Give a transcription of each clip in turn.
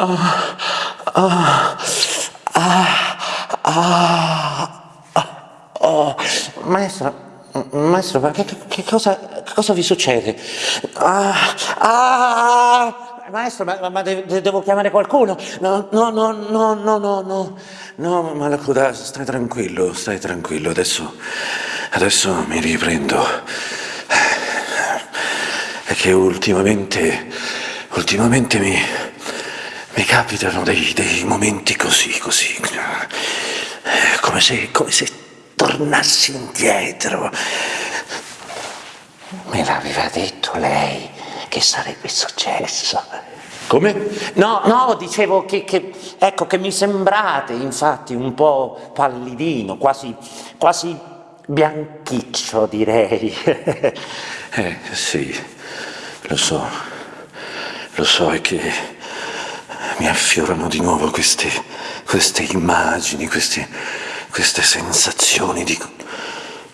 Ah, ah, ah, oh. Maestro, maestro, ma che, che, cosa, che cosa vi succede? Ah, ah, maestro, ma, ma devo chiamare qualcuno? No, no, no, no, no, no, no, no, Malacuda, stai tranquillo, stai tranquillo, adesso, adesso mi riprendo. È che ultimamente, ultimamente mi, mi capitano dei, dei momenti così, così, come se, come se tornassi indietro. Me l'aveva detto lei che sarebbe successo. Come? No, no, dicevo che, che, ecco, che mi sembrate infatti un po' pallidino, quasi, quasi bianchiccio direi. eh, sì, lo so, lo so, è che mi affiorano di nuovo queste, queste immagini, queste, queste sensazioni di,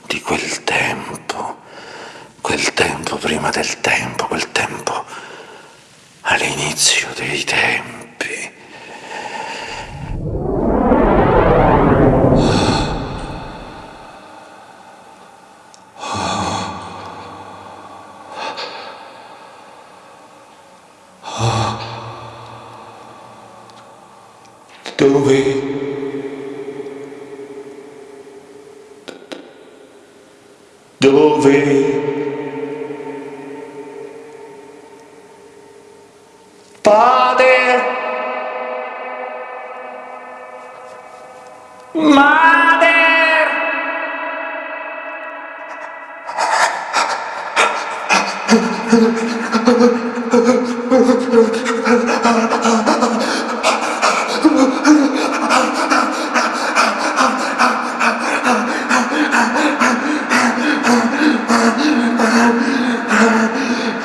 di quel tempo, quel tempo prima del tempo, quel tempo all'inizio dei tempi. Dove? Dove? Padre? Madre?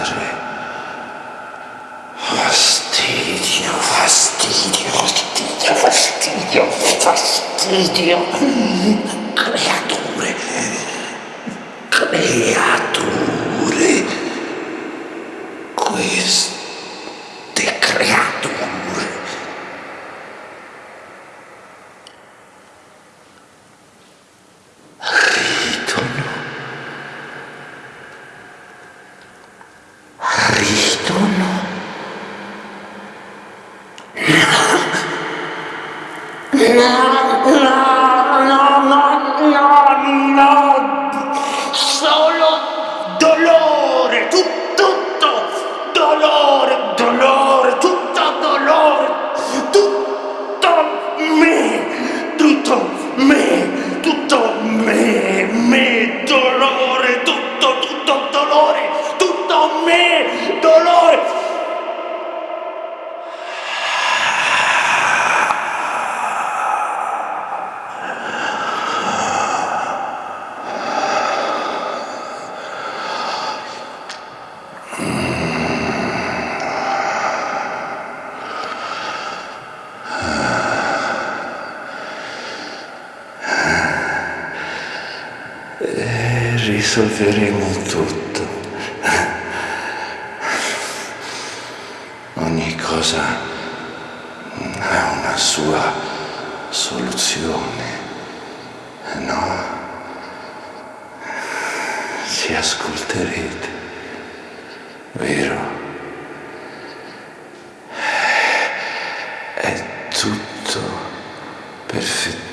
Padre. Fastidio, fastidio, fastidio, fastidio, fastidio. Creatore, crea. Risolveremo tutto. Ogni cosa ha una sua soluzione, no? Ci ascolterete, vero? È tutto perfettamente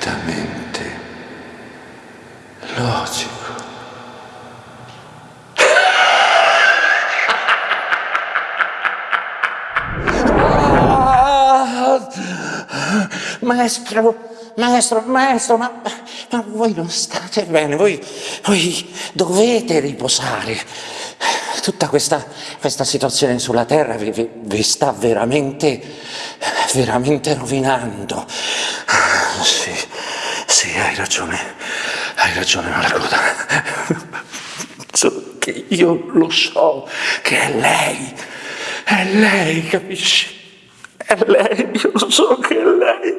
Maestro, maestro, maestro, ma, ma voi non state bene, voi, voi dovete riposare. Tutta questa, questa situazione sulla terra vi, vi, vi sta veramente, veramente rovinando. Sì, sì, hai ragione, hai ragione Malacoda. Io lo so che è lei, è lei, capisci? È lei, io so che è lei.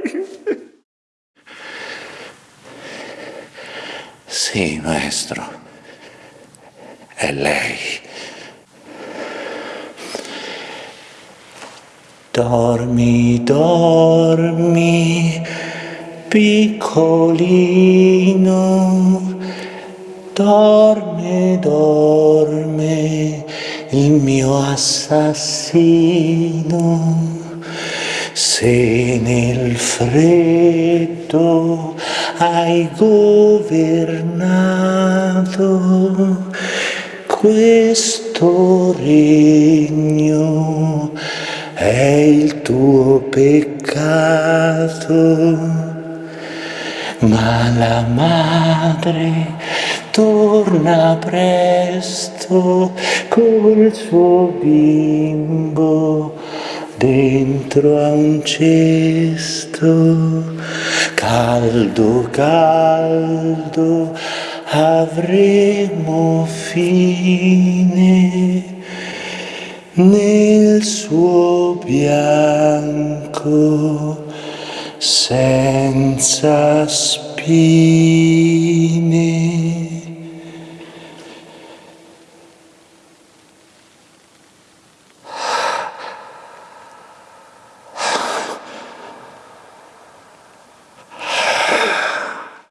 Sì, maestro, è lei. Dormi, dormi, piccolino, dorme, dorme, il mio assassino. Se nel freddo hai governato questo regno, è il tuo peccato, ma la madre torna presto col suo bimbo dentro a un cesto caldo caldo avremo fine nel suo bianco senza spine